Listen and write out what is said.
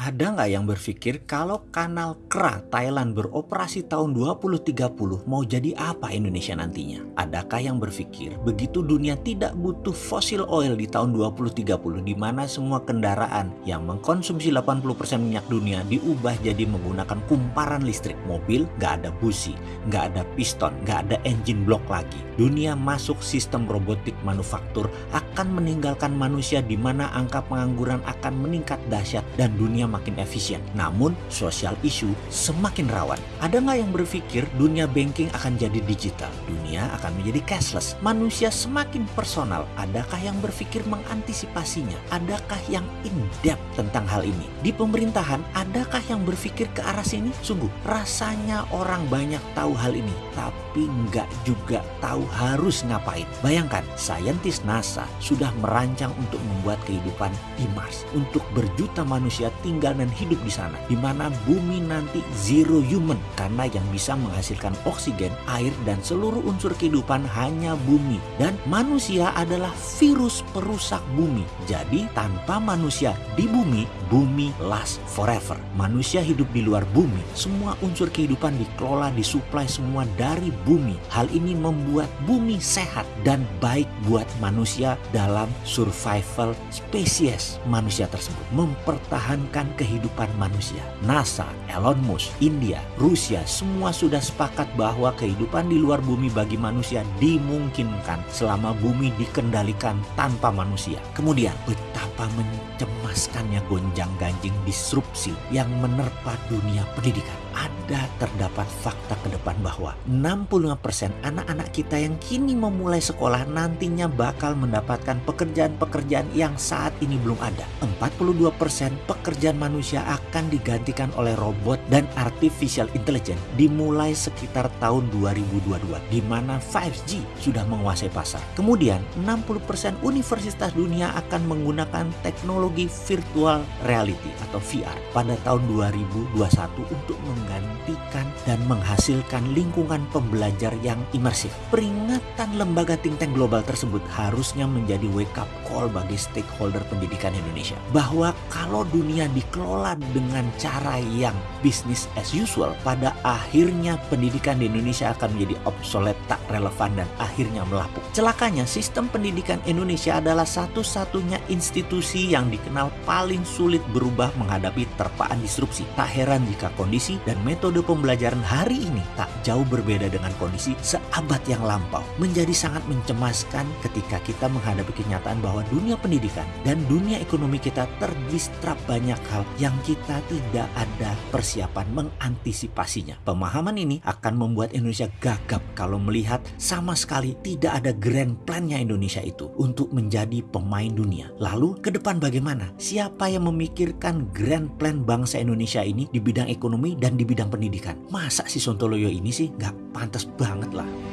Ada nggak yang berpikir kalau kanal KRA Thailand beroperasi tahun 2030 mau jadi apa Indonesia nantinya? Adakah yang berpikir begitu dunia tidak butuh fossil oil di tahun 2030 di mana semua kendaraan yang mengkonsumsi 80% minyak dunia diubah jadi menggunakan kumparan listrik mobil, nggak ada busi, nggak ada piston, nggak ada engine block lagi. Dunia masuk sistem robotik manufaktur akan meninggalkan manusia di mana angka pengangguran akan meningkat dahsyat dan dunia makin efisien. Namun, sosial isu semakin rawan. Ada nggak yang berpikir dunia banking akan jadi digital? Dunia akan menjadi cashless. Manusia semakin personal. Adakah yang berpikir mengantisipasinya? Adakah yang in-depth tentang hal ini? Di pemerintahan, adakah yang berpikir ke arah sini? Sungguh, rasanya orang banyak tahu hal ini, tapi nggak juga tahu harus ngapain. Bayangkan, saintis NASA sudah merancang untuk membuat kehidupan di Mars. Untuk berjuta manusia tinggal tinggal dan hidup di sana, di mana bumi nanti zero human karena yang bisa menghasilkan oksigen, air, dan seluruh unsur kehidupan hanya bumi. Dan manusia adalah virus perusak bumi. Jadi tanpa manusia di bumi, bumi last forever. Manusia hidup di luar bumi, semua unsur kehidupan dikelola, disuplai semua dari bumi. Hal ini membuat bumi sehat dan baik buat manusia dalam survival spesies manusia tersebut. Mempertahankan kehidupan manusia. NASA, Elon Musk, India, Rusia semua sudah sepakat bahwa kehidupan di luar bumi bagi manusia dimungkinkan selama bumi dikendalikan tanpa manusia. Kemudian betapa mencemaskannya gonjang-ganjing disrupsi yang menerpa dunia pendidikan ada terdapat fakta ke depan bahwa 65% anak-anak kita yang kini memulai sekolah nantinya bakal mendapatkan pekerjaan-pekerjaan yang saat ini belum ada. 42% pekerjaan manusia akan digantikan oleh robot dan artificial intelligence dimulai sekitar tahun 2022 di mana 5G sudah menguasai pasar. Kemudian 60% universitas dunia akan menggunakan teknologi virtual reality atau VR pada tahun 2021 untuk menggantikan dan menghasilkan lingkungan pembelajar yang imersif. Peringatan lembaga think tank global tersebut harusnya menjadi wake up call bagi stakeholder pendidikan Indonesia. Bahwa kalau dunia dikelola dengan cara yang business as usual, pada akhirnya pendidikan di Indonesia akan menjadi obsolete, tak relevan dan akhirnya melapuk. Celakanya sistem pendidikan Indonesia adalah satu-satunya institusi yang dikenal paling sulit berubah menghadapi terpaan disrupsi. Tak heran jika kondisi dan metode pembelajaran hari ini tak jauh berbeda dengan kondisi seabad yang lampau. Menjadi sangat mencemaskan ketika kita menghadapi kenyataan bahwa dunia pendidikan dan dunia ekonomi kita terdistrap banyak hal yang kita tidak ada persiapan mengantisipasinya. Pemahaman ini akan membuat Indonesia gagap kalau melihat sama sekali tidak ada grand plan-nya Indonesia itu untuk menjadi pemain dunia. Lalu ke depan bagaimana? Siapa yang memikirkan grand plan bangsa Indonesia ini di bidang ekonomi dan di bidang pendidikan. Masa si Sontoloyo ini sih nggak pantas banget lah.